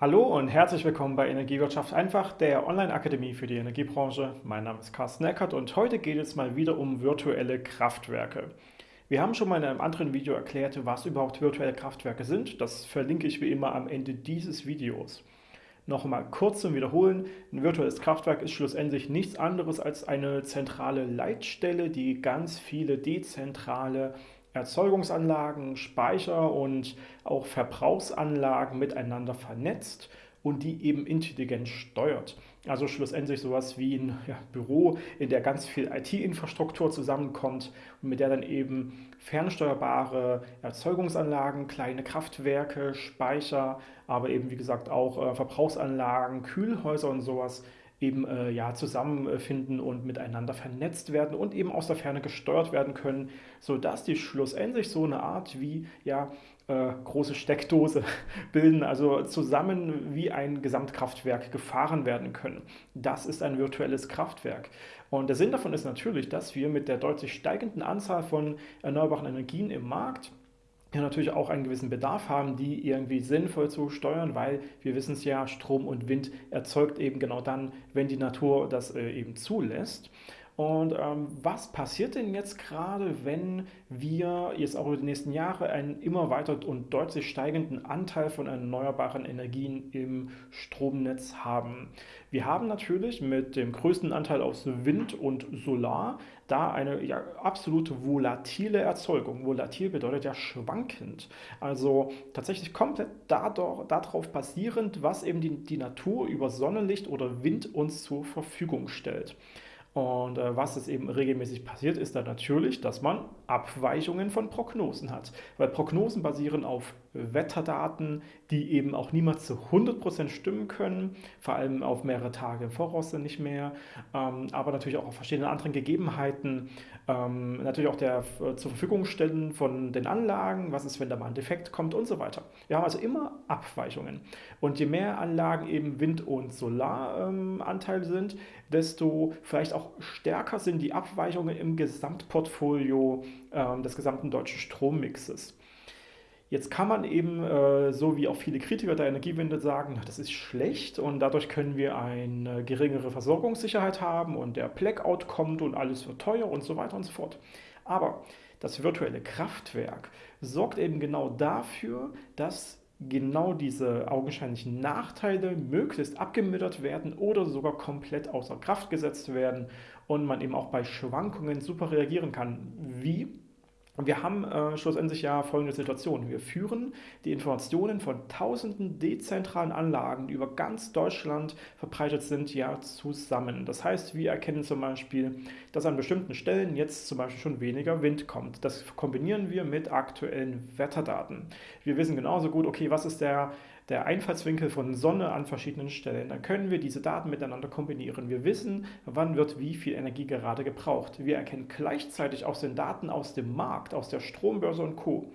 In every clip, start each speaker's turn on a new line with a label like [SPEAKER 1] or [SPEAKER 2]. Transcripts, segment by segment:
[SPEAKER 1] Hallo und herzlich willkommen bei Energiewirtschaft einfach, der Online-Akademie für die Energiebranche. Mein Name ist Carsten Eckert und heute geht es mal wieder um virtuelle Kraftwerke. Wir haben schon mal in einem anderen Video erklärt, was überhaupt virtuelle Kraftwerke sind. Das verlinke ich wie immer am Ende dieses Videos. Noch einmal kurz zum Wiederholen. Ein virtuelles Kraftwerk ist schlussendlich nichts anderes als eine zentrale Leitstelle, die ganz viele dezentrale Erzeugungsanlagen, Speicher und auch Verbrauchsanlagen miteinander vernetzt und die eben intelligent steuert. Also schlussendlich sowas wie ein ja, Büro, in der ganz viel IT-Infrastruktur zusammenkommt und mit der dann eben fernsteuerbare Erzeugungsanlagen, kleine Kraftwerke, Speicher, aber eben wie gesagt auch äh, Verbrauchsanlagen, Kühlhäuser und sowas eben äh, ja, zusammenfinden und miteinander vernetzt werden und eben aus der Ferne gesteuert werden können, sodass die schlussendlich so eine Art wie ja, äh, große Steckdose bilden, also zusammen wie ein Gesamtkraftwerk gefahren werden können. Das ist ein virtuelles Kraftwerk. Und der Sinn davon ist natürlich, dass wir mit der deutlich steigenden Anzahl von erneuerbaren Energien im Markt ja natürlich auch einen gewissen Bedarf haben, die irgendwie sinnvoll zu steuern, weil wir wissen es ja, Strom und Wind erzeugt eben genau dann, wenn die Natur das äh, eben zulässt. Und ähm, was passiert denn jetzt gerade, wenn wir jetzt auch über die nächsten Jahre einen immer weiter und deutlich steigenden Anteil von erneuerbaren Energien im Stromnetz haben? Wir haben natürlich mit dem größten Anteil aus Wind und Solar da eine ja, absolute volatile Erzeugung. Volatil bedeutet ja schwankend. Also tatsächlich komplett dadurch, darauf basierend, was eben die, die Natur über Sonnenlicht oder Wind uns zur Verfügung stellt. Und äh, was es eben regelmäßig passiert, ist dann natürlich, dass man Abweichungen von Prognosen hat. Weil Prognosen basieren auf Wetterdaten, die eben auch niemals zu 100% stimmen können, vor allem auf mehrere Tage im Voraus sind nicht mehr, ähm, aber natürlich auch auf verschiedene anderen Gegebenheiten, ähm, natürlich auch der äh, zur Verfügung stellen von den Anlagen, was ist, wenn da mal ein Defekt kommt und so weiter. Wir haben also immer Abweichungen. Und je mehr Anlagen eben Wind- und Solaranteil ähm, sind, desto vielleicht auch stärker sind die Abweichungen im Gesamtportfolio äh, des gesamten deutschen Strommixes. Jetzt kann man eben, äh, so wie auch viele Kritiker der Energiewende sagen, das ist schlecht und dadurch können wir eine geringere Versorgungssicherheit haben und der Blackout kommt und alles wird teuer und so weiter und so fort. Aber das virtuelle Kraftwerk sorgt eben genau dafür, dass genau diese augenscheinlichen Nachteile möglichst abgemildert werden oder sogar komplett außer Kraft gesetzt werden und man eben auch bei Schwankungen super reagieren kann. Wie? Wir haben äh, schlussendlich ja folgende Situation. Wir führen die Informationen von tausenden dezentralen Anlagen, die über ganz Deutschland verbreitet sind, ja zusammen. Das heißt, wir erkennen zum Beispiel, dass an bestimmten Stellen jetzt zum Beispiel schon weniger Wind kommt. Das kombinieren wir mit aktuellen Wetterdaten. Wir wissen genauso gut, okay, was ist der der Einfallswinkel von Sonne an verschiedenen Stellen. Dann können wir diese Daten miteinander kombinieren. Wir wissen, wann wird wie viel Energie gerade gebraucht. Wir erkennen gleichzeitig aus den Daten aus dem Markt, aus der Strombörse und Co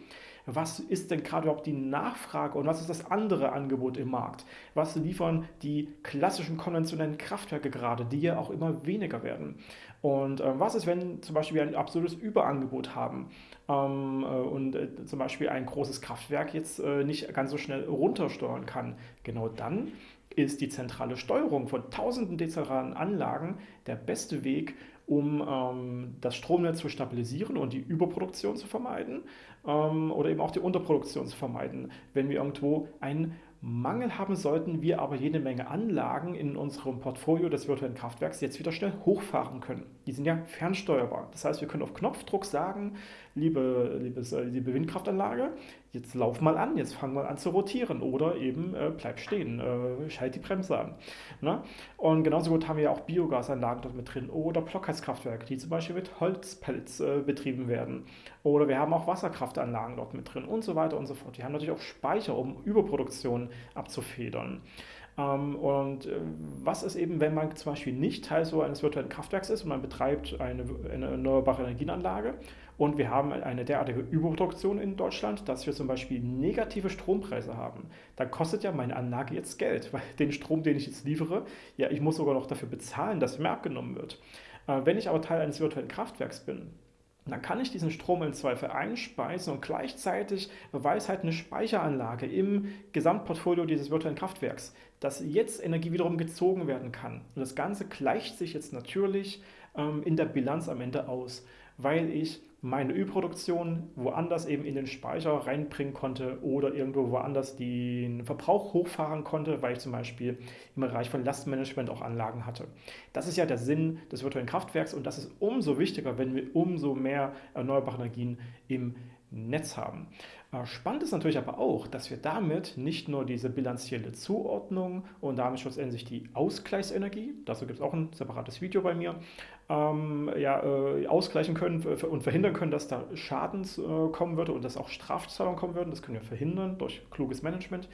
[SPEAKER 1] was ist denn gerade überhaupt die Nachfrage und was ist das andere Angebot im Markt? Was liefern die klassischen konventionellen Kraftwerke gerade, die ja auch immer weniger werden? Und äh, was ist, wenn zum Beispiel wir ein absolutes Überangebot haben und äh, zum Beispiel ein großes Kraftwerk jetzt äh, nicht ganz so schnell runtersteuern kann? Genau dann ist die zentrale Steuerung von tausenden dezentralen Anlagen der beste Weg, um ähm, das Stromnetz zu stabilisieren und die Überproduktion zu vermeiden ähm, oder eben auch die Unterproduktion zu vermeiden, wenn wir irgendwo einen Mangel haben sollten, wir aber jede Menge Anlagen in unserem Portfolio des virtuellen Kraftwerks jetzt wieder schnell hochfahren können. Die sind ja fernsteuerbar. Das heißt, wir können auf Knopfdruck sagen, liebe, liebes, äh, liebe Windkraftanlage, jetzt lauf mal an, jetzt fang mal an zu rotieren oder eben äh, bleib stehen, äh, schalt die Bremse an. Ne? Und genauso gut haben wir ja auch Biogasanlagen dort mit drin oder Blockheizkraftwerke, die zum Beispiel mit Holzpellets äh, betrieben werden. Oder wir haben auch Wasserkraftanlagen dort mit drin und so weiter und so fort. Die haben natürlich auch Speicher, um Überproduktion abzufedern. Ähm, und äh, was ist eben, wenn man zum Beispiel nicht Teil so eines virtuellen Kraftwerks ist und man betreibt eine, eine erneuerbare Energienanlage und wir haben eine derartige Überproduktion in Deutschland, dass wir zum Beispiel negative Strompreise haben, dann kostet ja meine Anlage jetzt Geld, weil den Strom, den ich jetzt liefere, ja, ich muss sogar noch dafür bezahlen, dass er mir abgenommen wird. Äh, wenn ich aber Teil eines virtuellen Kraftwerks bin, dann kann ich diesen Strom im Zweifel einspeisen und gleichzeitig weiß halt eine Speicheranlage im Gesamtportfolio dieses virtuellen Kraftwerks, dass jetzt Energie wiederum gezogen werden kann. Und das Ganze gleicht sich jetzt natürlich ähm, in der Bilanz am Ende aus, weil ich meine Ölproduktion woanders eben in den Speicher reinbringen konnte oder irgendwo woanders den Verbrauch hochfahren konnte, weil ich zum Beispiel im Bereich von Lastmanagement auch Anlagen hatte. Das ist ja der Sinn des virtuellen Kraftwerks und das ist umso wichtiger, wenn wir umso mehr erneuerbare Energien im Netz haben. Äh, spannend ist natürlich aber auch, dass wir damit nicht nur diese bilanzielle Zuordnung und damit schlussendlich die Ausgleichsenergie, dazu gibt es auch ein separates Video bei mir, ähm, ja, äh, ausgleichen können und verhindern können, dass da Schadens äh, kommen würde und dass auch Strafzahlungen kommen würden. Das können wir verhindern durch kluges Management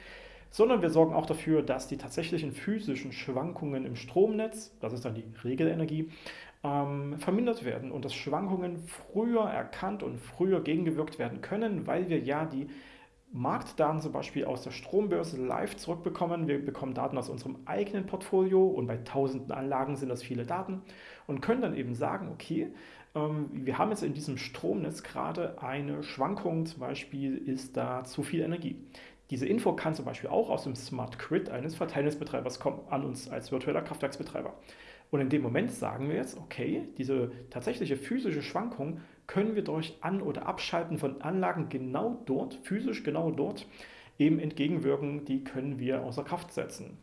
[SPEAKER 1] sondern wir sorgen auch dafür, dass die tatsächlichen physischen Schwankungen im Stromnetz, das ist dann die Regelenergie, ähm, vermindert werden und dass Schwankungen früher erkannt und früher gegengewirkt werden können, weil wir ja die Marktdaten zum Beispiel aus der Strombörse live zurückbekommen. Wir bekommen Daten aus unserem eigenen Portfolio und bei tausenden Anlagen sind das viele Daten und können dann eben sagen, okay, ähm, wir haben jetzt in diesem Stromnetz gerade eine Schwankung, zum Beispiel ist da zu viel Energie. Diese Info kann zum Beispiel auch aus dem Smart Grid eines Verteilnetzbetreibers kommen, an uns als virtueller Kraftwerksbetreiber. Und in dem Moment sagen wir jetzt, okay, diese tatsächliche physische Schwankung können wir durch An- oder Abschalten von Anlagen genau dort, physisch genau dort, eben entgegenwirken, die können wir außer Kraft setzen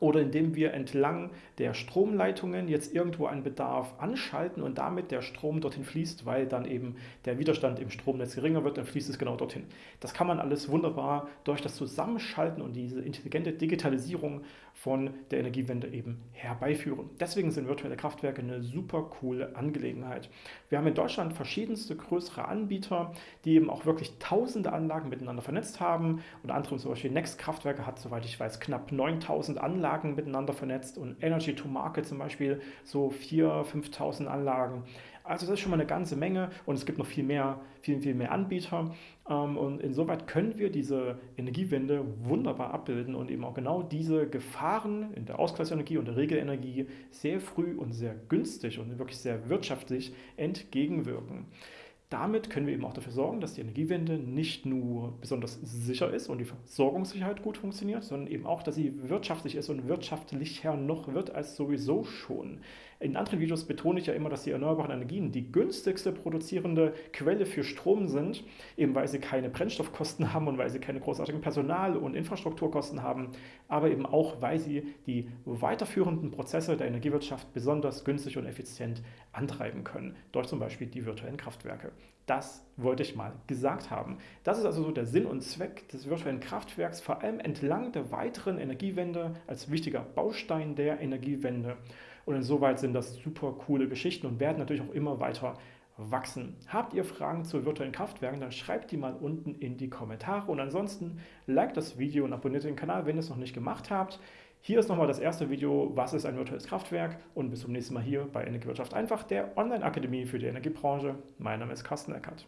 [SPEAKER 1] oder indem wir entlang der Stromleitungen jetzt irgendwo einen Bedarf anschalten und damit der Strom dorthin fließt, weil dann eben der Widerstand im Stromnetz geringer wird, dann fließt es genau dorthin. Das kann man alles wunderbar durch das Zusammenschalten und diese intelligente Digitalisierung von der Energiewende eben herbeiführen. Deswegen sind virtuelle Kraftwerke eine super coole Angelegenheit. Wir haben in Deutschland verschiedenste größere Anbieter, die eben auch wirklich tausende Anlagen miteinander vernetzt haben. Unter anderem zum Beispiel Next Kraftwerke hat, soweit ich weiß, knapp 9000 Anlagen Anlagen miteinander vernetzt und Energy to Market zum Beispiel so 4.000, 5.000 Anlagen. Also das ist schon mal eine ganze Menge und es gibt noch viel mehr, viel, viel mehr Anbieter. Ähm, und insoweit können wir diese Energiewende wunderbar abbilden und eben auch genau diese Gefahren in der Ausgleichsenergie und der Regelenergie sehr früh und sehr günstig und wirklich sehr wirtschaftlich entgegenwirken. Damit können wir eben auch dafür sorgen, dass die Energiewende nicht nur besonders sicher ist und die Versorgungssicherheit gut funktioniert, sondern eben auch, dass sie wirtschaftlich ist und wirtschaftlicher noch wird als sowieso schon. In anderen Videos betone ich ja immer, dass die erneuerbaren Energien die günstigste produzierende Quelle für Strom sind, eben weil sie keine Brennstoffkosten haben und weil sie keine großartigen Personal- und Infrastrukturkosten haben, aber eben auch, weil sie die weiterführenden Prozesse der Energiewirtschaft besonders günstig und effizient antreiben können, durch zum Beispiel die virtuellen Kraftwerke. Das wollte ich mal gesagt haben. Das ist also so der Sinn und Zweck des virtuellen Kraftwerks, vor allem entlang der weiteren Energiewende als wichtiger Baustein der Energiewende. Und insoweit sind das super coole Geschichten und werden natürlich auch immer weiter wachsen. Habt ihr Fragen zu virtuellen Kraftwerken, dann schreibt die mal unten in die Kommentare. Und ansonsten liked das Video und abonniert den Kanal, wenn ihr es noch nicht gemacht habt. Hier ist nochmal das erste Video, was ist ein virtuelles Kraftwerk und bis zum nächsten Mal hier bei Energiewirtschaft einfach, der Online-Akademie für die Energiebranche. Mein Name ist Carsten Eckert.